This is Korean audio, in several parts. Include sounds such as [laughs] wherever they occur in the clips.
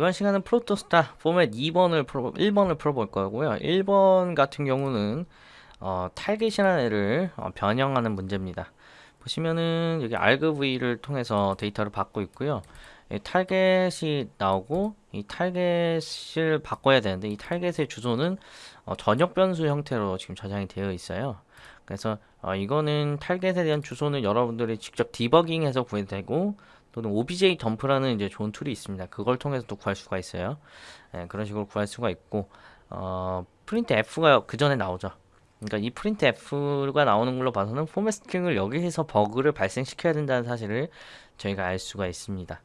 자 이번 시간은 프로토스타 포맷 2번을 풀어 1번을 풀어볼 거고요. 1번 같은 경우는 어, 탈겟이라는 애를 어, 변형하는 문제입니다. 보시면은 여기 argv를 통해서 데이터를 받고 있고요. 이 탈겟이 나오고 이 탈겟을 바꿔야 되는데 이 탈겟의 주소는 어, 전역 변수 형태로 지금 저장이 되어 있어요. 그래서 어, 이거는 탈겟에 대한 주소는 여러분들이 직접 디버깅해서 구해도 되고 또는 obj 덤프라는 이제 좋은 툴이 있습니다. 그걸 통해서 또 구할 수가 있어요. 예, 그런 식으로 구할 수가 있고 어, 프린트 f가 그 전에 나오죠. 그러니까 이 프린트 f가 나오는 걸로 봐서는 포맷 스트링을 여기에서 버그를 발생시켜야 된다는 사실을 저희가 알 수가 있습니다.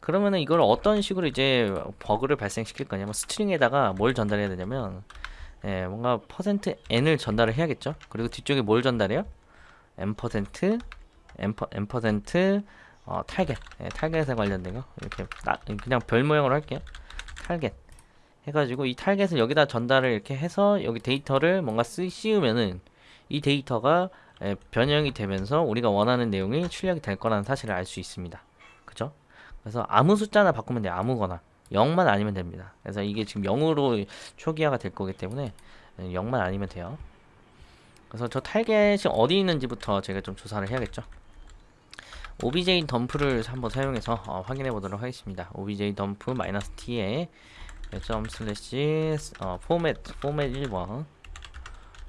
그러면은 이걸 어떤 식으로 이제 버그를 발생시킬 거냐면 스트링에다가 뭘 전달해야 되냐면 예, 뭔가 퍼센트 n을 전달을 해야겠죠. 그리고 뒤쪽에 뭘 전달해요? m 퍼센트 m 퍼센트 어, 탈겟. 예, 탈겟에 관련된 거. 이렇게 나, 그냥 별 모양으로 할게요. 탈겟. 해가지고 이 탈겟을 여기다 전달을 이렇게 해서 여기 데이터를 뭔가 쓰, 씌우면은 이 데이터가 예, 변형이 되면서 우리가 원하는 내용이 출력이 될 거라는 사실을 알 수 있습니다. 그죠? 그래서 아무 숫자나 바꾸면 돼요. 아무거나. 0만 아니면 됩니다. 그래서 이게 지금 0으로 초기화가 될 거기 때문에 0만 예, 아니면 돼요. 그래서 저 탈겟이 어디 있는지부터 제가 좀 조사를 해야겠죠 obj 덤프를 한번 사용해서 어, 확인해 보도록 하겠습니다. obj 덤프 마이너스 t에 점 슬래시 어, 포맷 포맷 1번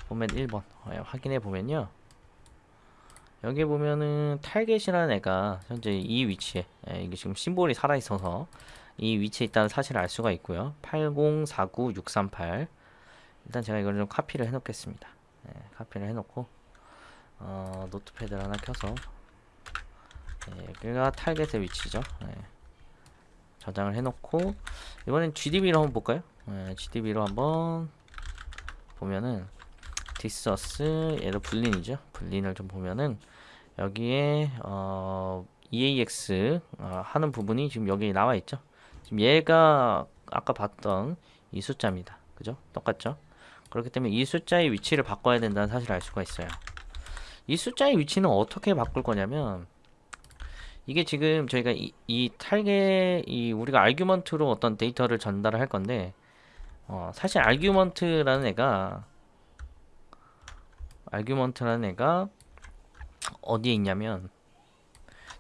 포맷 1번 어, 확인해 보면요. 여기 보면은 탈겟이라는 애가 현재 이 위치에 예, 이게 지금 심볼이 살아 있어서 이 위치에 있다는 사실을 알 수가 있고요. 8049638 일단 제가 이걸 좀 카피를 해 놓겠습니다. 예, 카피를 해 놓고 어, 노트패드를 하나 켜서 네, 여기가 타겟의 위치죠. 네. 저장을 해놓고 이번엔 GDB로 한번 볼까요? 네, GDB로 한번 보면은 디서스 얘도 불린이죠. 불린을 좀 보면은 여기에 어, EAX 어, 하는 부분이 지금 여기 나와 있죠. 지금 얘가 아까 봤던 이 숫자입니다. 그죠? 똑같죠? 그렇기 때문에 이 숫자의 위치를 바꿔야 된다는 사실을 알 수가 있어요. 이 숫자의 위치는 어떻게 바꿀 거냐면 이게 지금 저희가 이, 이 탈게 이 우리가 알규먼트로 어떤 데이터를 전달을 할 건데 어, 사실 알규먼트라는 애가 알규먼트라는 애가 어디에 있냐면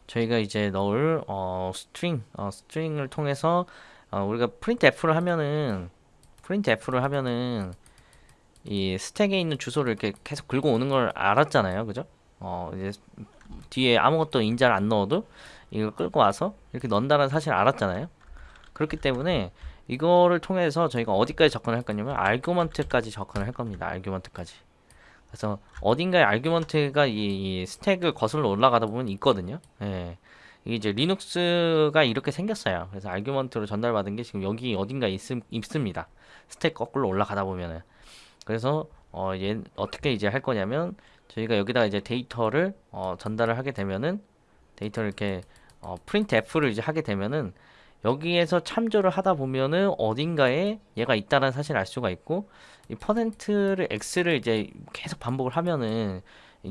저희가 이제 넣을 어, 스트링 어, 스트링을 통해서 어, 우리가 프린트 f를 하면은 프린트 f를 하면은 이 스택에 있는 주소를 이렇게 계속 긁어 오는 걸 알았잖아요. 그죠? 어 이제 뒤에 아무것도 인자를 안 넣어도 이걸 끌고 와서 이렇게 넣는다는 사실을 알았잖아요. 그렇기 때문에 이거를 통해서 저희가 어디까지 접근을 할 거냐면 알규먼트까지 접근을 할 겁니다. 알규먼트까지. 그래서 어딘가에 알규먼트가 이, 이 스택을 거슬러 올라가다 보면 있거든요. 예. 이게 이제 리눅스가 이렇게 생겼어요. 그래서 알규먼트로 전달받은 게 지금 여기 어딘가에 있, 있습니다. 스택 거꾸로 올라가다 보면은. 그래서 어, 얘 어떻게 이제 할 거냐면 저희가 여기다가 이제 데이터를 어, 전달을 하게 되면은 데이터를 이렇게 어, 프린트 F를 이제 하게 되면은 여기에서 참조를 하다 보면은 어딘가에 얘가 있다는 사실을 알 수가 있고 이 퍼센트를 x를 이제 계속 반복을 하면은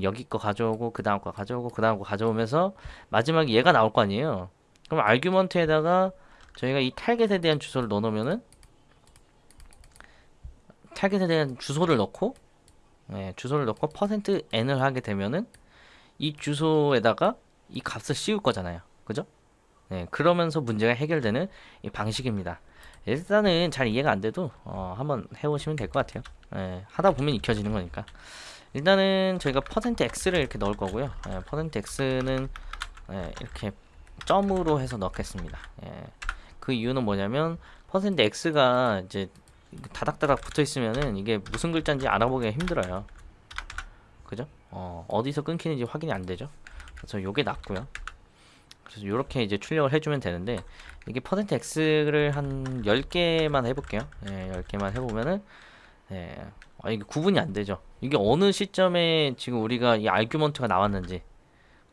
여기 거 가져오고 그 다음 거 가져오고 그 다음 거 가져오면서 마지막에 얘가 나올 거 아니에요. 그럼 알규먼트에다가 저희가 이 탈겟에 대한 주소를 넣어 놓으면은 타겟에 대한 주소를 넣고 네, 주소를 넣고 퍼센트 n을 하게 되면은 이 주소에다가 이 값을 씌울 거잖아요. 그죠? 네, 그러면서 문제가 해결되는 이 방식입니다. 일단은 잘 이해가 안 돼도 어, 한번 해보시면 될 것 같아요. 네, 하다 보면 익혀지는 거니까. 일단은 저희가 퍼센트 x를 이렇게 넣을 거고요. 네, 퍼센트 x는 네, 이렇게 점으로 해서 넣겠습니다. 예. 그 이유는 뭐냐면 퍼센트 x가 이제 다닥다닥 붙어 있으면은 이게 무슨 글자인지 알아보기가 힘들어요. 그죠? 어, 어디서 끊기는지 확인이 안 되죠? 그래서 요게 낫고요. 그래서 요렇게 이제 출력을 해주면 되는데 이게 x를 한 10개만 해볼게요. 예, 10개만 해보면은 예, 아, 이게 구분이 안 되죠. 이게 어느 시점에 지금 우리가 이 알규먼트가 나왔는지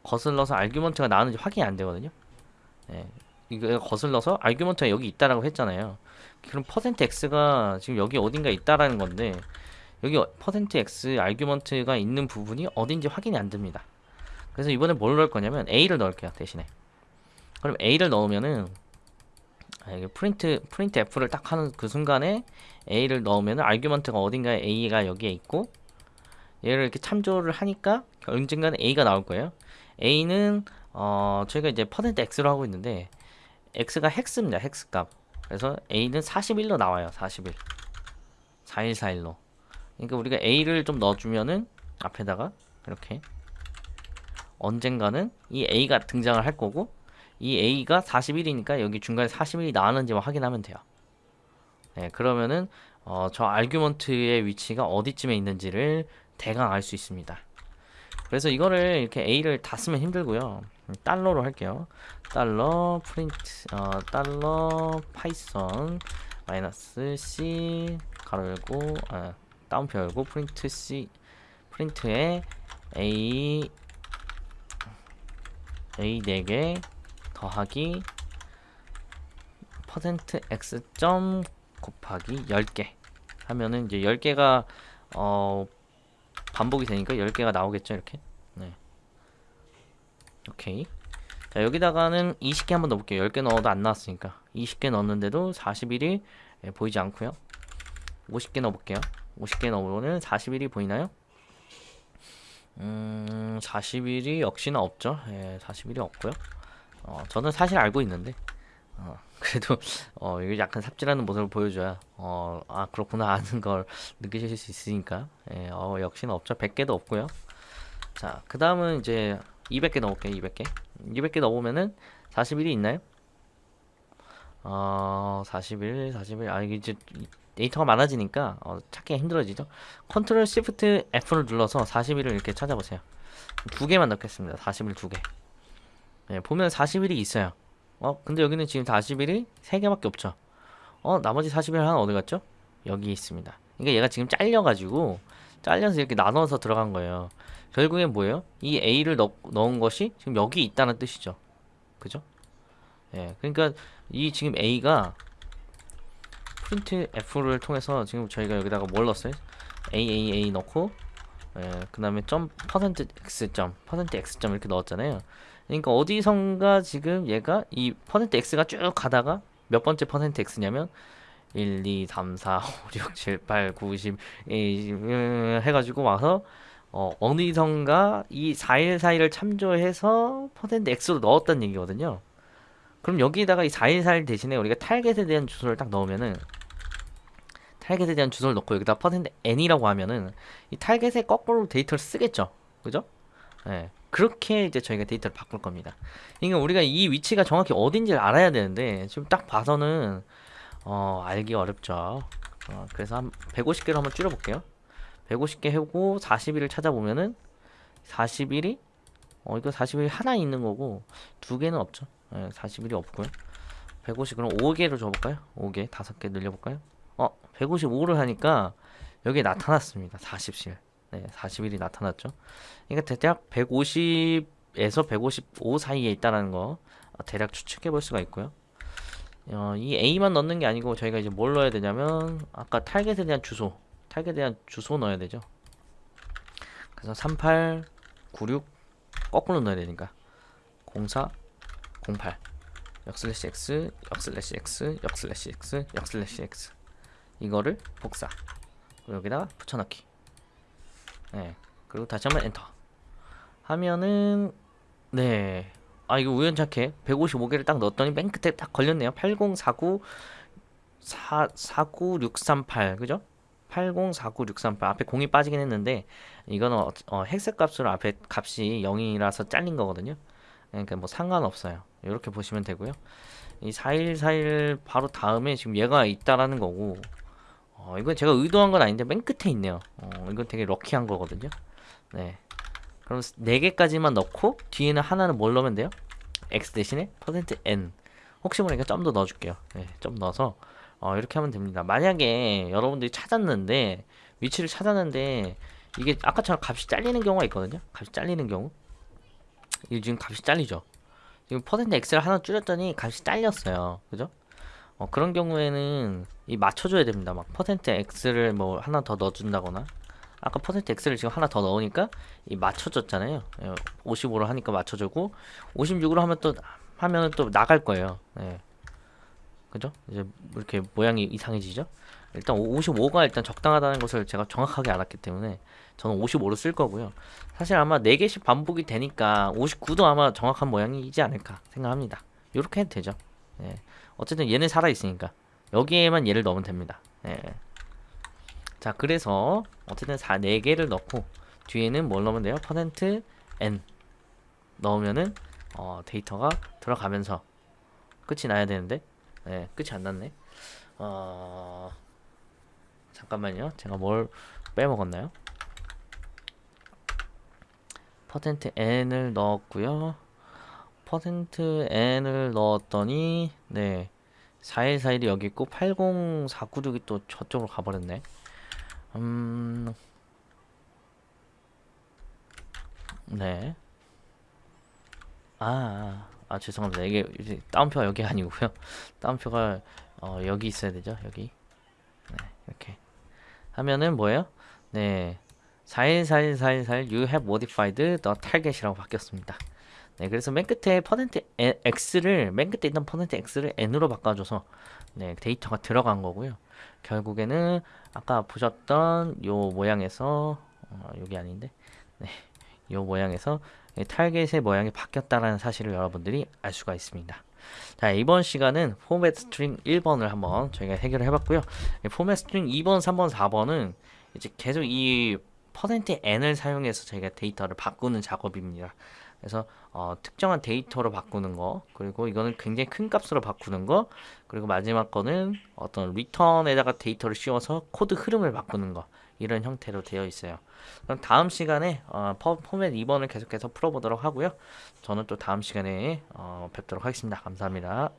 거슬러서 알규먼트가 나왔는지 확인이 안 되거든요. 예, 이거 거슬러서 알규먼트가 여기 있다라고 했잖아요. 그럼 퍼센트 x가 지금 여기 어딘가 있다라는 건데 여기 퍼센트 x 아규먼트가 있는 부분이 어딘지 확인이 안 됩니다. 그래서 이번에 뭘 넣을 거냐면 a를 넣을게요 대신에. 그럼 a를 넣으면은 자, 이게 프린트 프린트 F를 딱 하는 그 순간에 A를 넣으면 아규먼트가 어딘가에 A가 여기에 있고 얘를 이렇게 참조를 하니까 언젠가는 A가 나올 거예요. A는 어 저희가 이제 퍼센트 X로 하고 있는데 X가 헥스입니다. 헥스 값. 그래서 A는 41로 나와요. 41. 4141로. 그러니까 우리가 A를 좀 넣어주면은 앞에다가 이렇게 언젠가는 이 A가 등장을 할 거고 이 A가 41이니까 여기 중간에 41이 나왔는지만 확인하면 돼요. 네, 그러면은 어, 저 아규먼트의 위치가 어디쯤에 있는지를 대강 알 수 있습니다. 그래서 이거를 이렇게 A를 다 쓰면 힘들고요. 달러로 할게요. 달러 프린트 어, 달러 파이썬 마이너스 C 가로 열고 아, 다운표 열고 프린트 C 프린트에 A A 4개 더하기 퍼센트 x 점 곱하기 10개 하면은 이제 10개가 어 반복이 되니까 10개가 나오겠죠 이렇게? 네. 오케이. 자 여기다가는 20개 한번 넣어볼게요. 10개 넣어도 안 나왔으니까. 20개 넣었는데도 41이 예, 보이지 않고요. 50개 넣어볼게요. 50개 넣으면 41이 보이나요? 음 41이 역시나 없죠. 예, 41이 없고요. 어, 저는 사실 알고 있는데 어, 그래도 어, 이거 약간 삽질하는 모습을 보여줘야 어, 아 그렇구나 아는 걸 느끼실 수 있으니까 예, 어, 역시나 없죠 100개도 없고요 자 그 다음은 이제 200개 넣을게요 200개 200개 넣으면은 41이 있나요? 어 41, 41, 아 이게 이제 데이터가 많아지니까 어, 찾기가 힘들어지죠. 컨트롤 시프트 F를 눌러서 41을 이렇게 찾아보세요. 두 개만 넣겠습니다. 41 두 개. 네, 보면 41이 있어요. 어, 근데 여기는 지금 41이 세 개밖에 없죠. 어, 나머지 41 하나 어디 갔죠? 여기 있습니다. 그러니까 얘가 지금 잘려가지고 잘려서 이렇게 나눠서 들어간 거예요. 결국엔 뭐예요? 이 A를 넣, 넣은 것이 지금 여기 있다는 뜻이죠. 그죠? 예, 그러니까 이 지금 A가 프린트 F를 통해서 지금 저희가 여기다가 뭘 넣었어요? A A A 넣고 예, 그 다음에 점 X 점 퍼센트 X 점 이렇게 넣었잖아요. 그러니까 어디선가 지금 얘가 이 퍼센트 X가 쭉 가다가 몇 번째 퍼센트 X냐면 1, 2, 3, 4, 5, 6, 7, 8, 9, 10, 20 음, 해가지고 와서 어, 어디선가 이 414를 참조해서 퍼센트 X로 넣었다는 얘기거든요. 그럼 여기다가 이 414 대신에 우리가 타겟에 대한 주소를 딱 넣으면은 타겟에 대한 주소를 넣고 여기다 퍼센트 n이라고 하면은 이 타겟에 거꾸로 데이터를 쓰겠죠. 그죠? 예. 그렇게 이제 저희가 데이터를 바꿀 겁니다. 그러니까 우리가 이 위치가 정확히 어딘지를 알아야 되는데 지금 딱 봐서는 어, 알기 어렵죠. 어, 그래서 한 150개로 한번 줄여볼게요. 150개 해고 41을 찾아보면은 41이 어 이거 41이 하나 있는 거고 두 개는 없죠. 예, 41이 없고요. 150 그럼 5개로 줘볼까요? 5개 5개 늘려볼까요? 어 155를 하니까 여기 나타났습니다. 40실 네 41이 나타났죠. 그러니까 대략 150에서 155 사이에 있다라는 거 어, 대략 추측해 볼 수가 있고요. 어, 이 A만 넣는 게 아니고 저희가 이제 뭘 넣어야 되냐면 아까 타겟에 대한 주소 타겟에 대한 주소 넣어야 되죠. 그래서 38 96 거꾸로 넣어야 되니까 04 08 역슬래시 x 역슬래시 x 역슬래시 x 역슬래시 x 이거를 복사 여기다가 붙여넣기 네. 그리고 다시 한번 엔터. 하면은 네 아 이거 우연찮게 155개를 딱 넣었더니 맨 끝에 딱 걸렸네요. 8049 4, 49638 그죠? 8049638 앞에 공이 빠지긴 했는데 이거는 어, 어, 헥스 값으로 앞에 값이 0이라서 잘린 거거든요. 그러니까 뭐 상관없어요. 이렇게 보시면 되고요. 이 4141 바로 다음에 지금 얘가 있다라는 거고 어, 이건 제가 의도한 건 아닌데 맨 끝에 있네요. 어, 이건 되게 럭키한 거거든요. 네. 그럼 4개까지만 넣고 뒤에는 하나는 뭘 넣으면 돼요? x 대신에 %n. 혹시 모르니까 좀더 넣어줄게요. 네, 좀 넣어서. 어, 이렇게 하면 됩니다. 만약에 여러분들이 찾았는데 위치를 찾았는데 이게 아까처럼 값이 잘리는 경우가 있거든요. 값이 잘리는 경우. 이게 지금 값이 잘리죠. 지금 퍼센트 x를 하나 줄였더니 값이 잘렸어요. 그죠 어, 그런 경우에는 이 맞춰줘야 됩니다 막 퍼센트 x를 뭐 하나 더 넣어준다거나 아까 퍼센트 x를 지금 하나 더 넣으니까 이 맞춰줬잖아요 55로 하니까 맞춰주고 56으로 하면 또 하면은 또 나갈 거예요 예. 그죠? 이제 이렇게 모양이 이상해지죠? 일단 55가 일단 적당하다는 것을 제가 정확하게 알았기 때문에 저는 55로 쓸 거고요. 사실 아마 4개씩 반복이 되니까 59도 아마 정확한 모양이지 않을까 생각합니다. 이렇게 해도 되죠. 예. 어쨌든 얘는 살아있으니까 여기에만 얘를 넣으면 됩니다. 예. 자 그래서 어쨌든 4, 4개를 넣고 뒤에는 뭘 넣으면 돼요? 퍼센트 n 넣으면은 어, 데이터가 들어가면서 끝이 나야 되는데 네, 끝이 안 났네. 어... 잠깐만요. 제가 뭘 빼먹었나요? 퍼센트 n을 넣었고요. 퍼센트 n을 넣었더니 네. 4141이 여기 있고 80496이 또 저쪽으로 가버렸네. 음... 네. 아, 아, 아, 죄송합니다. 이게 다운표가 여기 아니고요. [laughs] 다운표가 어, 여기 있어야 되죠. 여기. 네, 이렇게 하면은 뭐예요? 네. 414141 you have modified the target이라고 바뀌었습니다. 네, 그래서 맨 끝에 퍼센트 x를 맨 끝에 있던 퍼센트 x를 n으로 바꿔줘서 네, 데이터가 들어간 거고요. 결국에는 아까 보셨던 요 모양에서 어, 여기 아닌데, 네, 요 모양에서 이 타겟의 모양이 바뀌었다는 사실을 여러분들이 알 수가 있습니다. 자 이번 시간은 포맷 스트링 1번을 한번 저희가 해결을 해봤고요. 이 포맷 스트링 2번, 3번, 4번은 이제 계속 이 퍼센트 n을 사용해서 저희가 데이터를 바꾸는 작업입니다. 그래서 어, 특정한 데이터로 바꾸는 거 그리고 이거는 굉장히 큰 값으로 바꾸는 거 그리고 마지막 거는 어떤 리턴에다가 데이터를 씌워서 코드 흐름을 바꾸는 거 이런 형태로 되어 있어요. 그럼 다음 시간에 어, 퍼, 포맷 2번을 계속해서 풀어보도록 하고요. 저는 또 다음 시간에 어, 뵙도록 하겠습니다. 감사합니다.